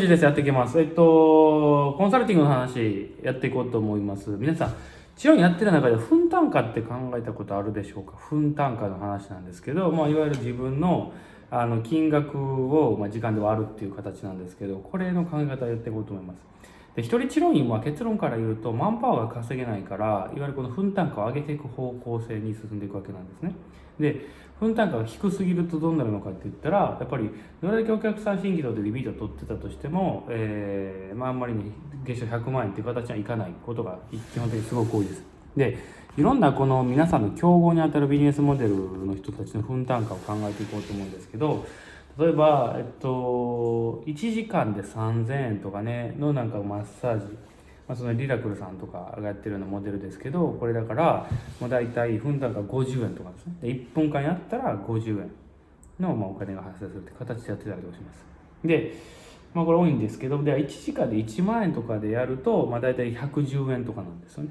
ですやっていきます。えっと、コンサルティングの話やっていこうと思います。皆さん、治療院やってる中で分単価って考えたことあるでしょうか？分単価の話なんですけど、まあ、いわゆる自分のあの金額を、まあ、時間で割るっていう形なんですけど、これの考え方をやっていこうと思います。で一人治療院は結論から言うとマンパワーが稼げないからいわゆるこの分単価を上げていく方向性に進んでいくわけなんですね。で分単価が低すぎるとどうなるのかって言ったらやっぱりどれだけお客さん新規度でリピートを取ってたとしても、えーまあ、あんまりね月賞100万円っていう形にはいかないことが基本的にすごく多いです。でいろんなこの皆さんの競合にあたるビジネスモデルの人たちの分単価を考えていこうと思うんですけど例えば、えっと、1時間で3000円とかねのなんかマッサージ、まあ、そのリラクルさんとかがやってるようなモデルですけどこれだからもう大体分単価50円とかですね。で1分間やったら50円のまあお金が発生するって形でやってたりとかします。でまあこれ多いんですけどで1時間で1万円とかでやるとまあ大体110円とかなんですよね。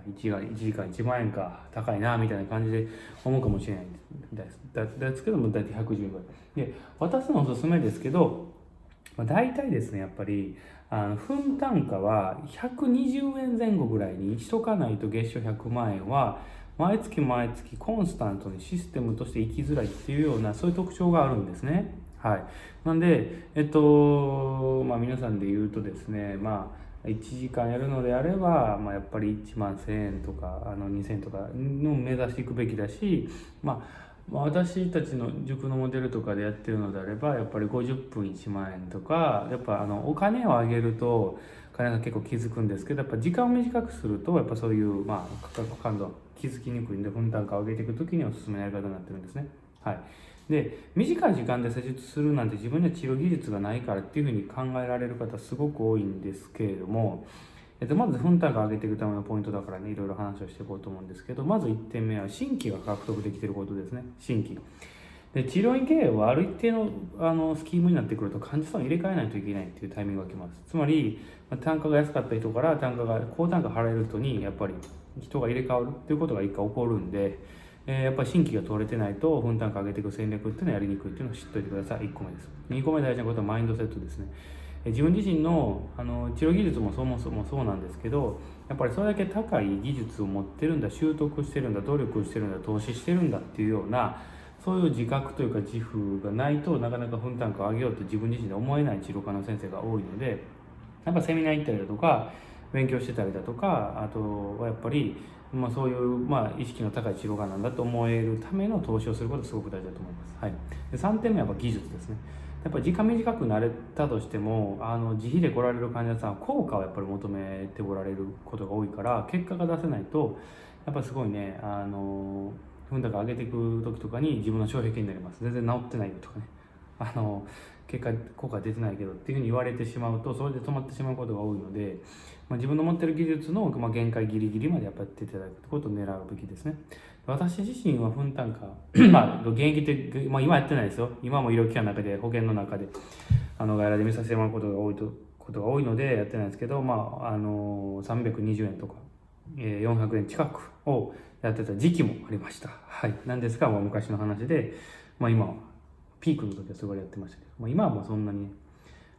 1時間 ,1 時間1万円か高いなみたいな感じで思うかもしれないですですけども大体110円ぐらいで私のおすすめですけど、まあ、大体ですねやっぱりあの分単価は120円前後ぐらいにしとかないと月賞100万円は毎月毎月コンスタントにシステムとして生きづらいっていうようなそういう特徴があるんですね。はい、なんで、えっとまあ、皆さんで言うとですね、まあ1時間やるのであれば、まあ、やっぱり1万1000円とかあの2000円とかの目指していくべきだし、まあ、私たちの塾のモデルとかでやってるのであればやっぱり50分1万円とかやっぱあのお金を上げると金が結構気づくんですけどやっぱ時間を短くするとやっぱそういうまあ価格感度気づきにくいんで分単価を上げていく時におすすめのやり方になってるんですね。はいで短い時間で施術するなんて自分には治療技術がないからっていうふうに考えられる方すごく多いんですけれども、えっと、まず分単価上げていくためのポイントだからねいろいろ話をしていこうと思うんですけどまず1点目は新規が獲得できてることですね。新規で治療院経営はある一定のあのスキームになってくると患者さんを入れ替えないといけないっていうタイミングが来ます。つまり単価が安かった人から単価が高単価払える人にやっぱり人が入れ替わるっていうことが一回起こるんでえー、やっぱり新規が取れてないと分単価上げていく戦略っていうのはやりにくいっていうのを知っておいてください。1個目です。2個目大事なことはマインドセットですね。自分自身のあの治療技術もそもそもそうなんですけどやっぱりそれだけ高い技術を持ってるんだ習得してるんだ努力してるんだ投資してるんだっていうようなそういう自覚というか自負がないとなかなか分単価を上げようと自分自身で思えない治療科の先生が多いのでやっぱセミナー行ったりだとか勉強してたりだとかあとはやっぱりまあ、そういう、まあ、意識の高い治療家なんだと思えるための投資をすることがすごく大事だと思います。はい、で3点目はやっぱ技術ですね。やっぱ時間短くなれたとしてもあの自費で来られる患者さんは効果をやっぱり求めておられることが多いから結果が出せないとやっぱすごいねあの踏んだか上げていく時とかに自分の障壁になります全然治ってないよとかねあの結果効果出てないけどっていうふうに言われてしまうとそれで止まってしまうことが多いので、まあ、自分の持ってる技術の、まあ、限界ギリギリまでやっぱやっていただくことを狙うべきですね。私自身は分単価まあ現役って、まあ、今やってないですよ。今も医療機関の中で保険の中であの外来で見させてもらうことが多いとことが多いのでやってないですけど、まあ、あの320円とか、えー、400円近くをやってた時期もありました。はい。なんですが、まあ、昔の話で、まあ、今はピークの時はそれやってましたけど、まあ、今はもうそんなに、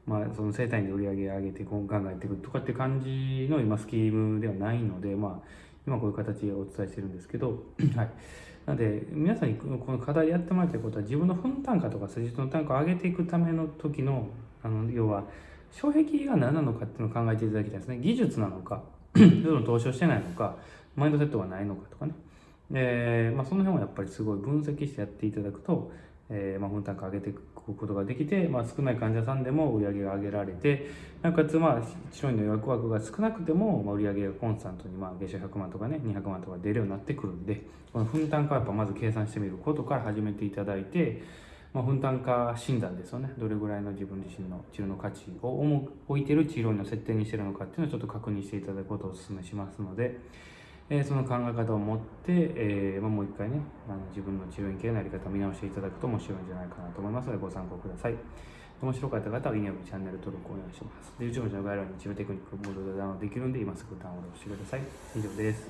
まあ、その生態に売り上げ上げて考えていくとかって感じの今スキームではないので、まあ、今こういう形でお伝えしてるんですけど、はい。なので、皆さんにこの課題やってもらいたいことは、自分の分単価とか施術の単価を上げていくための時の、あの要は、障壁が何なのかっていうのを考えていただきたいですね。技術なのか、その投資をしてないのか、マインドセットがないのかとかね。えーまあ、その辺をやっぱりすごい分析してやっていただくと、えーまあ、分単価上げていくことができて、まあ、少ない患者さんでも売り上げが上げられてなおかつ、まあ、治療院の予約枠が少なくても、まあ、売り上げがコンスタントに、まあ、月収100万とかね200万とか出るようになってくるんでこの分単価はやっぱまず計算してみることから始めていただいて、まあ、分単価診断ですよねどれぐらいの自分自身の治療の価値を置いてる治療院の設定にしてるのかっていうのをちょっと確認していただくことをお勧めしますので。えー、その考え方を持って、えーまあ、もう一回ねあの自分の治療院系のやり方を見直していただくと面白いんじゃないかなと思いますのでご参考ください。面白かった方はいいねチャンネル登録お願いします。YouTube の概要欄に治療テクニックボードでダウンできるんで今すぐダウンロードしてください。以上です。